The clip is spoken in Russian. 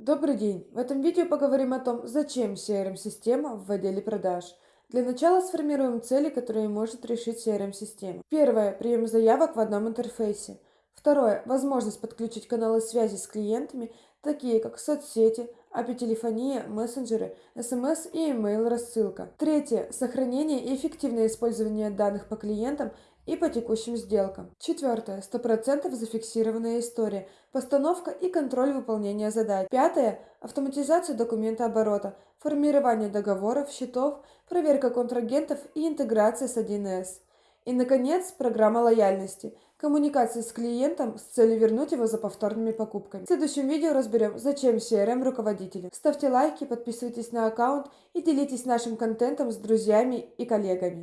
Добрый день! В этом видео поговорим о том, зачем CRM-система в отделе продаж. Для начала сформируем цели, которые может решить CRM-система. Первое. Прием заявок в одном интерфейсе. Второе. Возможность подключить каналы связи с клиентами, такие как соцсети, API-телефония, мессенджеры, SMS и email рассылка. Третье. Сохранение и эффективное использование данных по клиентам и по текущим сделкам. Четвертое. 100% зафиксированная история, постановка и контроль выполнения задач. Пятое. Автоматизация документа оборота, формирование договоров, счетов, проверка контрагентов и интеграция с 1С. И, наконец, программа лояльности. Коммуникация с клиентом с целью вернуть его за повторными покупками. В следующем видео разберем, зачем CRM руководителю. Ставьте лайки, подписывайтесь на аккаунт и делитесь нашим контентом с друзьями и коллегами.